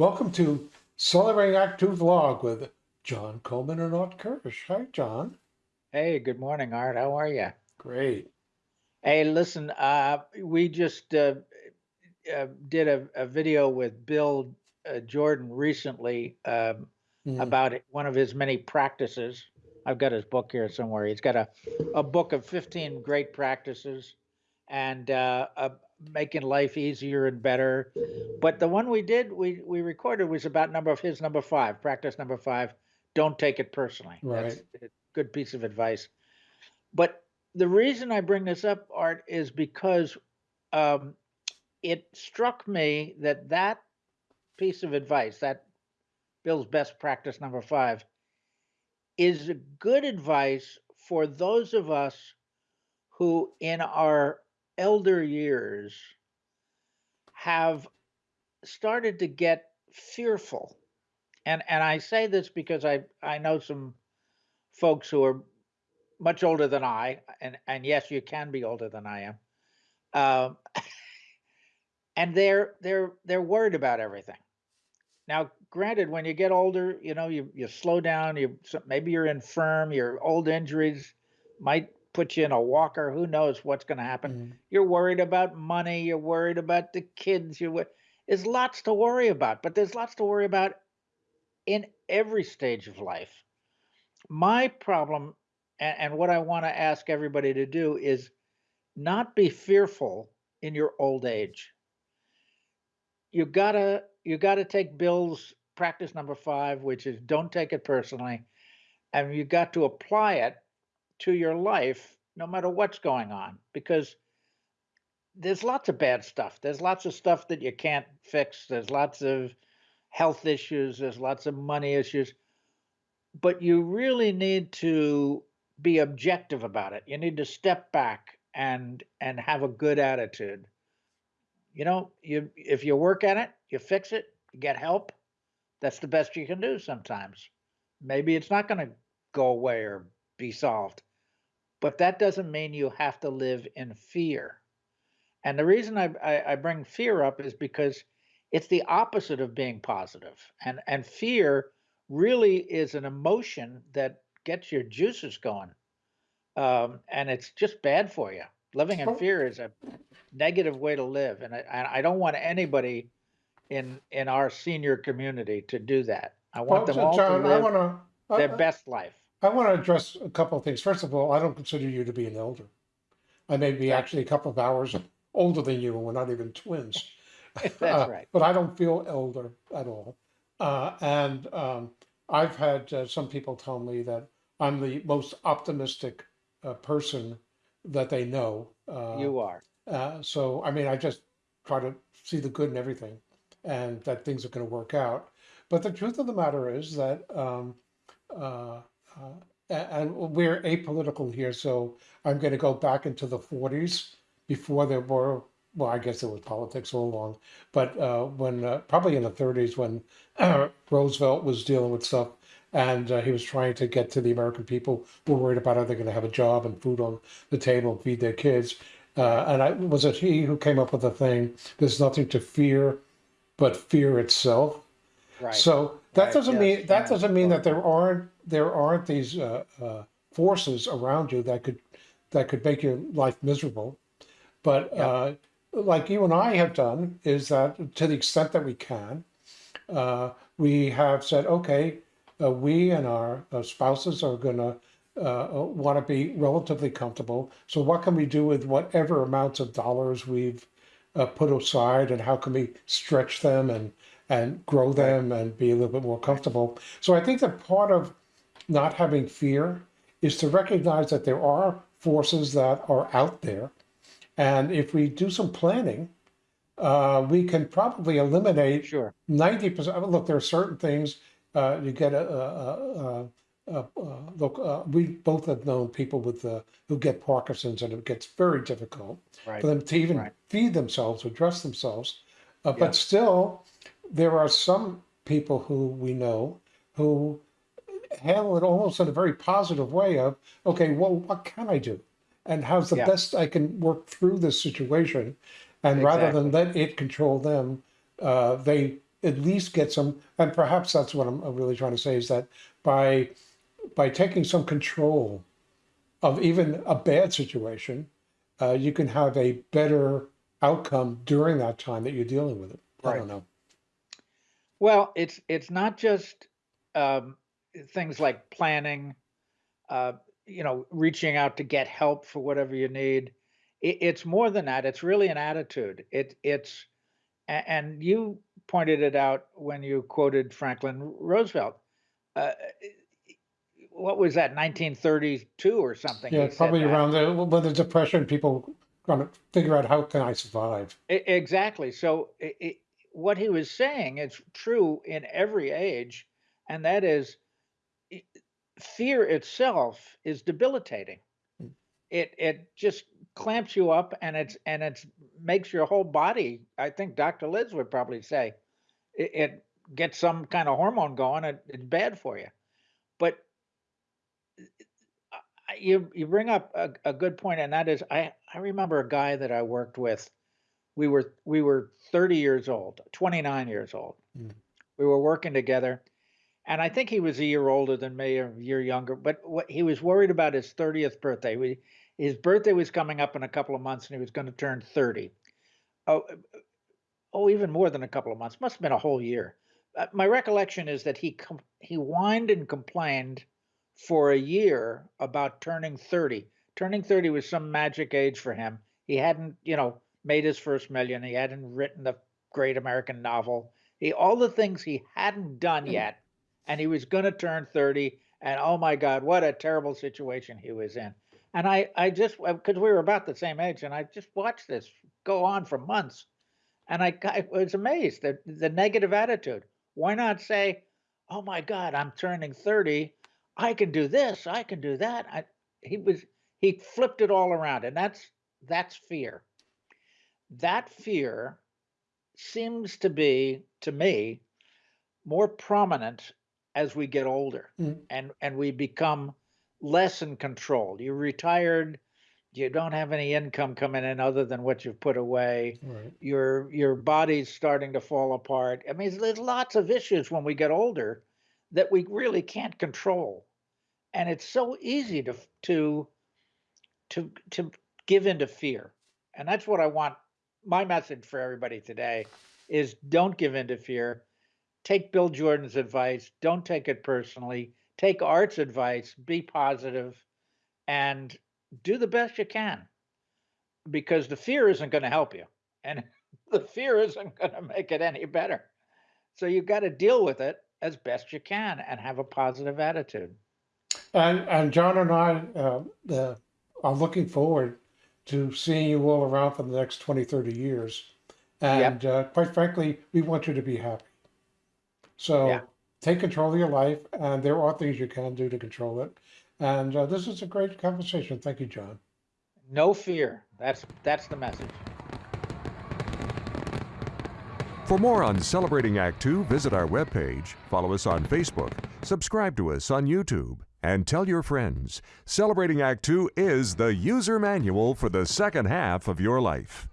Welcome to Celebrating Act Two vlog with John Coleman and Art Kirsch. Hi, John. Hey, good morning, Art. How are you? Great. Hey, listen, uh, we just uh, uh, did a, a video with Bill uh, Jordan recently um, Mm, about it- one of his many practices. I've got his book here somewhere. He's got a, a book of 15 great practices and uh, uh, making life easier and better. But the one we did, we, we recorded was about number of his number five, practice number five. Don't take it personally. That's a good piece of advice. But the reason I bring this up, Art, is because um, it struck me that that piece of advice, that Bill's best practice number five, is a good advice for those of us who, in our elder years, have started to get fearful. And and I say this because I I know some folks who are much older than I, and and yes, you can be older than I am. Um, and they're they're they're worried about everything. Now, granted, when you get older, you know you you slow down. You maybe you're infirm. Your old injuries might put you in a walker. Who knows what's going to happen? mm, You're worried about money. You're worried about the kids. You're there's lots to worry about, but there's lots to worry about in every stage of life. My problem, and, and what I want to ask everybody to do is not be fearful in your old age. You gotta you gotta take Bill's practice number five, which is don't take it personally, and you got to apply it to your life no matter what's going on because there's lots of bad stuff. There's lots of stuff that you can't fix. There's lots of health issues. There's lots of money issues. But you really need to be objective about it. You need to step back and and have a good attitude. You know, you if you work at it, you fix it, you get help. That's the best you can do sometimes. Maybe it's not going to go away or be solved. But that doesn't mean you have to live in fear. And the reason I, I, I bring fear up is because it's the opposite of being positive. And and fear really is an emotion that gets your juices going. Um, and it's just bad for you. Living in fear is a negative way to live. And I, I don't want anybody in in our senior community to do that. I Well, want them so all to John, I live want to, their best life. I want to address a couple of things. First of all, I don't consider you to be an elder. I may be actually a couple of hours older than you, and we're not even twins. That's Uh, right. But I don't feel elder at all. Uh, and um, I've had uh, some people tell me that I'm the most optimistic uh, person that they know. Uh, You are. uh, so, I mean, I just try to see the good in everything and that things are going to work out. But the truth of the matter is that, um, uh, uh, and we're apolitical here, so I'm going to go back into the 40s before there were, well, I guess there was politics all along, but uh, when uh, probably in the 30s when Roosevelt was dealing with stuff and uh, he was trying to get to the American people who were worried about how they're going to have a job and food on the table and feed their kids. Uh, and I was it he who came up with the thing, there's nothing to fear but fear itself. Right. So that doesn't yes, mean that doesn't mean that there aren't there aren't these uh, uh, forces around you that could that could make your life miserable. But Yep. uh, like you and I have done is that to the extent that we can, uh, we have said, okay, uh, we and our uh, spouses are going to uh, want to be relatively comfortable. So what can we do with whatever amounts of dollars we've uh, put aside, and how can we stretch them and and grow them and be a little bit more comfortable? So I think that part of not having fear is to recognize that there are forces that are out there, and if we do some planning, uh, we can probably eliminate Sure. ninety percent. Look, there are certain things uh, you get a. a, a, a, look, uh, we both have known people with uh, who get Parkinson's, and it gets very difficult Right. for them to even Right. feed themselves or dress themselves. Uh, but still, there are some people who we know who handle it almost in a very positive way of, okay, well, what can I do? And how's the Yeah. best I can work through this situation? And rather than let it control them, uh, they at least get some, and perhaps that's what I'm really trying to say is that by by taking some control of even a bad situation, uh, you can have a better outcome during that time that you're dealing with it. I Right. don't know. Well, it's it's not just um, things like planning, uh, you know, reaching out to get help for whatever you need. It, it's more than that. It's really an attitude. It it's and you pointed it out when you quoted Franklin Roosevelt. Uh, what was that, 1932 or something? Yeah, probably around the when the depression, people trying to figure out how can I survive. Exactly. So i i what he was saying is true in every age, and that is fear itself is debilitating. Mm. It it just clamps you up, and it's and it's makes your whole body. I think Dr. Liz would probably say it, it gets some kind of hormone going. It, it's bad for you. But you you bring up a, a good point, and that is I I remember a guy that I worked with we were we were 30 years old 29 years old. Mm. we were working together and i think he was a year older than me or a year younger but what he was worried about his 30th birthday. We, his birthday was coming up in a couple of months and he was going to turn 30 oh, oh even more than a couple of months must have been a whole year. Uh, my recollection is that he he whined and complained for a year about turning 30 turning 30 was some magic age for him. He hadn't you know made his first million he hadn't written the great american novel he all the things he hadn't done Mm. yet and he was going to turn 30 and oh my god what a terrible situation he was in and i i just because we were about the same age and i just watched this go on for months and I, I was amazed at the negative attitude. Why not say, "Oh my God, I'm turning 30. I can do this. I can do that." I, he was he flipped it all around, and that's that's fear. That fear seems to be, to me, more prominent as we get older, Mm. and and we become less in control. You're retired. You don't have any income coming in other than what you've put away Right. your your body's starting to fall apart. I mean, there's lots of issues when we get older that we really can't control, and it's so easy to to to to give into fear. And that's what I want. My message for everybody today is don't give in to fear. Take Bill Jordan's advice. Don't take it personally. Take Art's advice. Be positive, and do the best you can because the fear isn't going to help you and the fear isn't going to make it any better so you've got to deal with it as best you can and have a positive attitude And and John and I uh, uh, are looking forward to seeing you all around for the next 20, 30 years. Yep. And uh, quite frankly, we want you to be happy. So Yeah. take control of your life, and there are things you can do to control it. And uh, this is a great conversation. Thank you, John. no fear that's that's the message For more on Celebrating Act Two, visit our webpage, follow us on Facebook, subscribe to us on YouTube, and tell your friends. Celebrating Act Two is the user manual for the second half of your life.